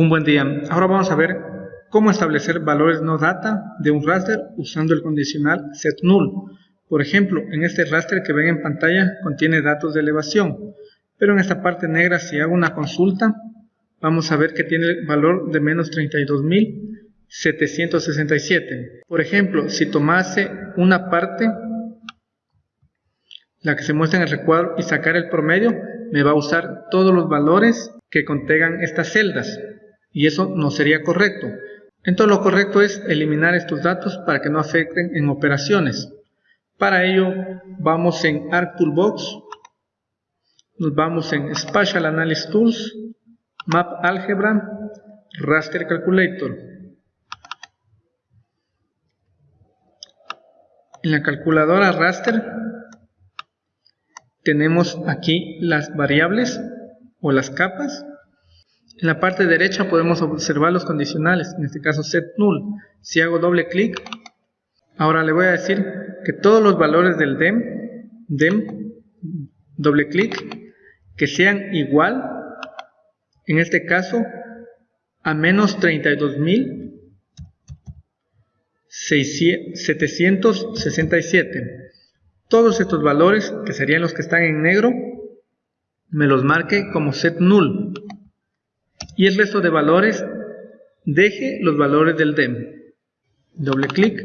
Un buen día. Ahora vamos a ver cómo establecer valores no data de un raster usando el condicional setNull. Por ejemplo, en este raster que ven en pantalla contiene datos de elevación, pero en esta parte negra si hago una consulta, vamos a ver que tiene el valor de menos 32.767. Por ejemplo, si tomase una parte, la que se muestra en el recuadro, y sacar el promedio, me va a usar todos los valores que contengan estas celdas y eso no sería correcto. Entonces lo correcto es eliminar estos datos para que no afecten en operaciones. Para ello vamos en ArcToolbox, nos vamos en Spatial Analysis Tools, Map Algebra, Raster Calculator. En la calculadora raster tenemos aquí las variables o las capas en la parte derecha podemos observar los condicionales, en este caso set null. Si hago doble clic, ahora le voy a decir que todos los valores del dem, dem, doble clic, que sean igual, en este caso, a menos 32.767. Todos estos valores, que serían los que están en negro, me los marque como set null y el resto de valores deje los valores del DEM. Doble clic,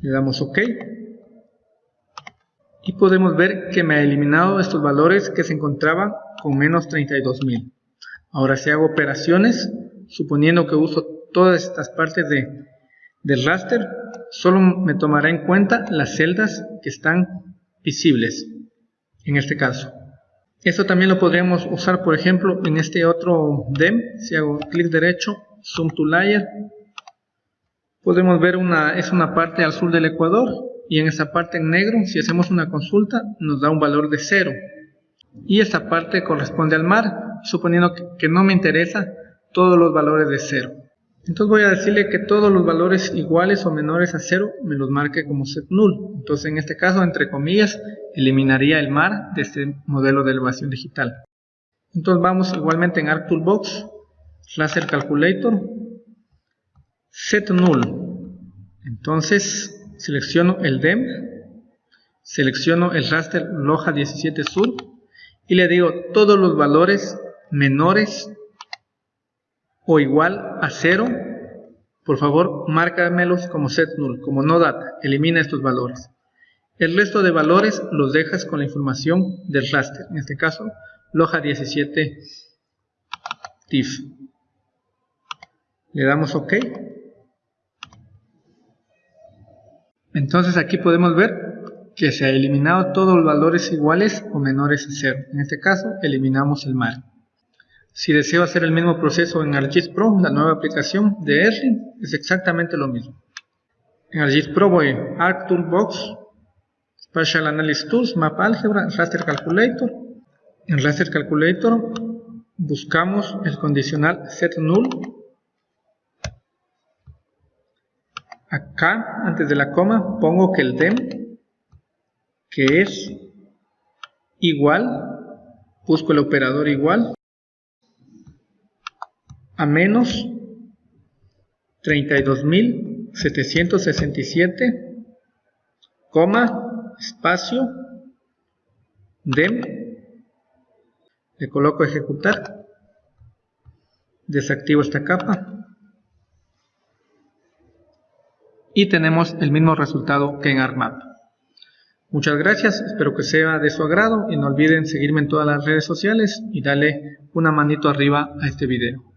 le damos OK y podemos ver que me ha eliminado estos valores que se encontraban con menos 32.000. Ahora si hago operaciones, suponiendo que uso todas estas partes de, del raster, solo me tomará en cuenta las celdas que están visibles, en este caso. Esto también lo podríamos usar, por ejemplo, en este otro DEM. Si hago clic derecho, Zoom to Layer, podemos ver una, es una parte al sur del Ecuador y en esta parte en negro, si hacemos una consulta, nos da un valor de 0. Y esta parte corresponde al mar, suponiendo que, no me interesa todos los valores de 0. Entonces voy a decirle que todos los valores iguales o menores a 0 me los marque como set null. Entonces en este caso, entre comillas, eliminaría el mar de este modelo de elevación digital. Entonces vamos igualmente en ArcToolbox, Laser Calculator, Set Null. Entonces selecciono el DEM, selecciono el raster Loja 17 Sur y le digo todos los valores menores o igual a 0, por favor márcamelos como set null, como no data, elimina estos valores. El resto de valores los dejas con la información del raster, en este caso Loja 17 TIFF. Le damos OK. Entonces aquí podemos ver que se ha eliminado todos los valores iguales o menores a 0. En este caso eliminamos el mar. Si deseo hacer el mismo proceso en ArcGIS Pro, la nueva aplicación de R, es exactamente lo mismo. En ArcGIS Pro voy a Arc Toolbox, Spatial Analysis Tools, Map Algebra, Raster Calculator. En Raster Calculator buscamos el condicional set null. Acá, antes de la coma, pongo que el dem, que es igual, busco el operador igual, a menos 32.767, coma, espacio, dem, le coloco ejecutar, desactivo esta capa y tenemos el mismo resultado que en ArcMap. Muchas gracias, espero que sea de su agrado y no olviden seguirme en todas las redes sociales y darle una manito arriba a este video.